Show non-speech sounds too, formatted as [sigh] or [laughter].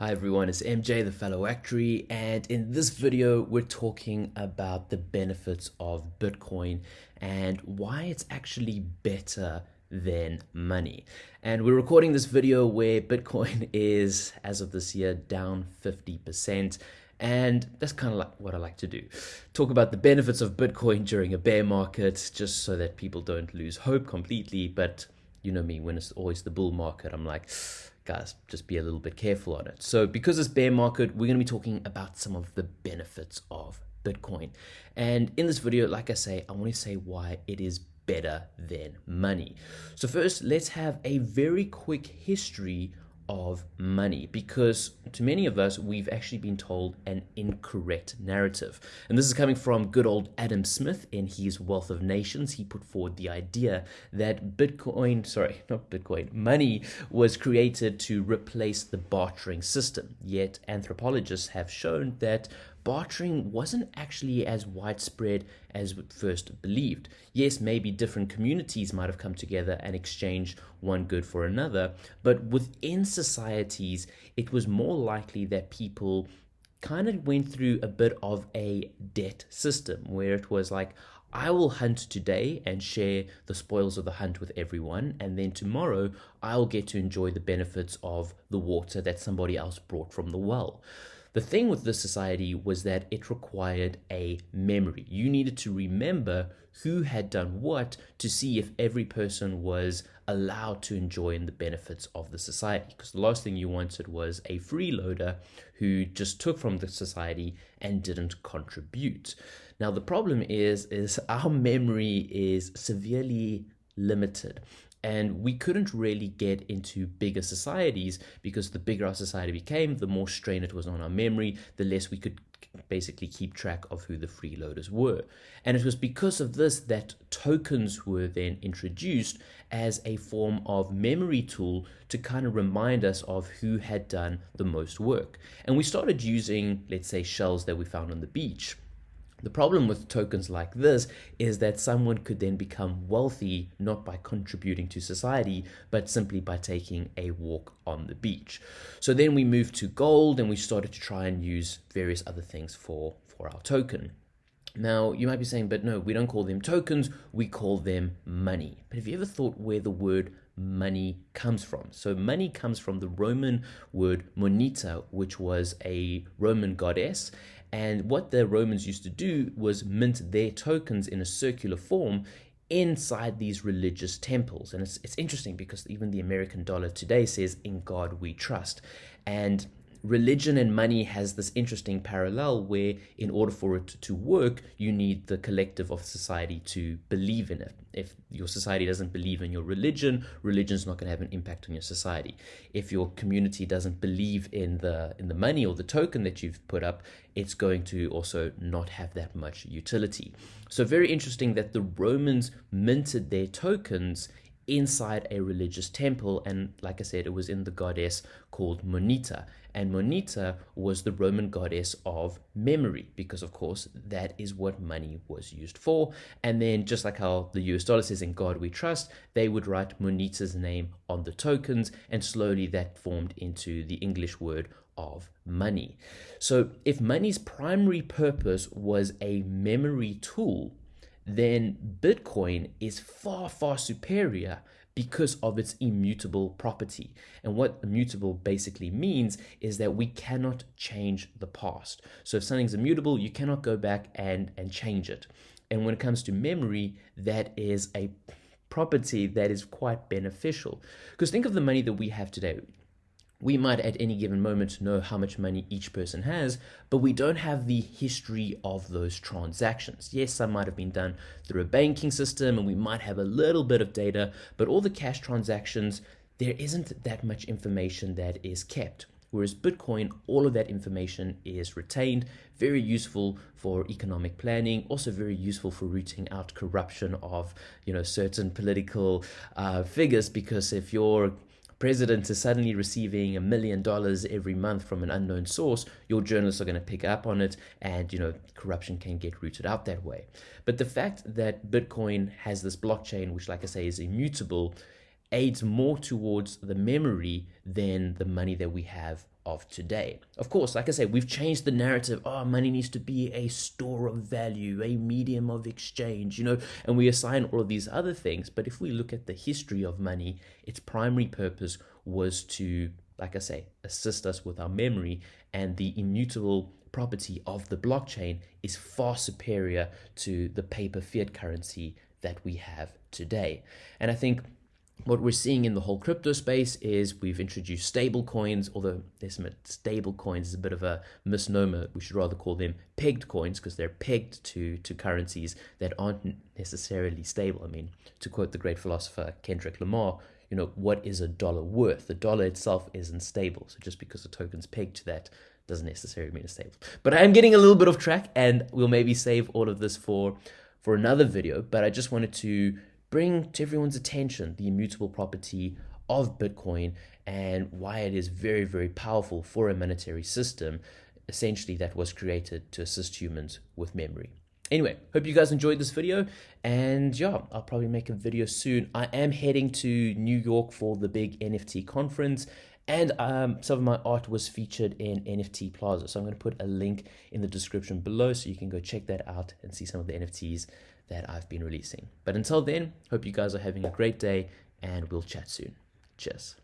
Hi everyone, it's MJ the fellow actuary and in this video we're talking about the benefits of Bitcoin and why it's actually better than money. And we're recording this video where Bitcoin [laughs] is, as of this year, down 50%. And that's kind of like what I like to do. Talk about the benefits of Bitcoin during a bear market, just so that people don't lose hope completely. But you know me, when it's always the bull market, I'm like, guys, just be a little bit careful on it. So because it's bear market, we're going to be talking about some of the benefits of Bitcoin. And in this video, like I say, I want to say why it is better than money. So first, let's have a very quick history of money because to many of us we've actually been told an incorrect narrative. And this is coming from good old adam smith in his wealth of nations. He put forward the idea that bitcoin sorry [laughs] not bitcoin money was created to replace the bartering system. Yet anthropologists have shown that bartering wasn't actually as widespread as first believed. Yes, maybe different communities might have come together and exchanged one good for another, but within societies, it was more likely that people kind of went through a bit of a debt system where it was like, I will hunt today and share the spoils of the hunt with everyone, and then tomorrow I'll get to enjoy the benefits of the water that somebody else brought from the well. The thing with this society was that it required a memory. You needed to remember who had done what to see if every person was allowed to enjoy the benefits of the society. Because the last thing you wanted was a freeloader who just took from the society and didn't contribute. Now the problem is is our memory is severely limited and we couldn't really get into bigger societies because the bigger our society became, the more strain it was on our memory, the less we could basically keep track of who the freeloaders were. And it was because of this that tokens were then introduced as a form of memory tool to kind of remind us of who had done the most work. And we started using, let's say, shells that we found on the beach the problem with tokens like this is that someone could then become wealthy not by contributing to society, but simply by taking a walk on the beach. So then we moved to gold and we started to try and use various other things for, for our token. Now, you might be saying, but no, we don't call them tokens, we call them money. But have you ever thought where the word money comes from? So, money comes from the Roman word moneta, which was a Roman goddess, and what the Romans used to do was mint their tokens in a circular form inside these religious temples. And it's, it's interesting because even the American dollar today says, In God we trust. And religion and money has this interesting parallel where in order for it to work you need the collective of society to believe in it. If your society doesn't believe in your religion religion's not going to have an impact on your society. If your community doesn't believe in the in the money or the token that you've put up it's going to also not have that much utility. So very interesting that the romans minted their tokens inside a religious temple. And like I said, it was in the goddess called Moneta. And Moneta was the Roman goddess of memory, because of course that is what money was used for. And then, just like how the US dollar says, In God we trust, they would write Moneta's name on the tokens, and slowly that formed into the English word of money. So, if money's primary purpose was a memory tool, then Bitcoin is far, far superior because of its immutable property. And what immutable basically means is that we cannot change the past. So if something's immutable, you cannot go back and, and change it. And when it comes to memory, that is a property that is quite beneficial. Because think of the money that we have today we might at any given moment know how much money each person has, but we don't have the history of those transactions. Yes, some might have been done through a banking system and we might have a little bit of data, but all the cash transactions, there isn't that much information that is kept. Whereas Bitcoin, all of that information is retained, very useful for economic planning, also very useful for rooting out corruption of you know certain political uh, figures. Because if you're president is suddenly receiving a million dollars every month from an unknown source, your journalists are going to pick up on it and, you know, corruption can get rooted out that way. But the fact that Bitcoin has this blockchain, which, like I say, is immutable, aids more towards the memory than the money that we have of today. Of course, like I say, we've changed the narrative. Oh, money needs to be a store of value, a medium of exchange, you know, and we assign all of these other things. But if we look at the history of money, its primary purpose was to, like I say, assist us with our memory and the immutable property of the blockchain is far superior to the paper fiat currency that we have today. And I think what we're seeing in the whole crypto space is we've introduced stable coins, although there's stable coins is a bit of a misnomer. We should rather call them pegged coins because they're pegged to, to currencies that aren't necessarily stable. I mean, to quote the great philosopher Kendrick Lamar, you know, what is a dollar worth? The dollar itself isn't stable. So just because the token's pegged to that doesn't necessarily mean it's stable. But I am getting a little bit of track and we'll maybe save all of this for for another video, but I just wanted to bring to everyone's attention the immutable property of Bitcoin and why it is very, very powerful for a monetary system, essentially that was created to assist humans with memory. Anyway, hope you guys enjoyed this video and yeah, I'll probably make a video soon. I am heading to New York for the big NFT conference and um, some of my art was featured in NFT Plaza. So I'm going to put a link in the description below so you can go check that out and see some of the NFTs that I've been releasing. But until then, hope you guys are having a great day and we'll chat soon. Cheers.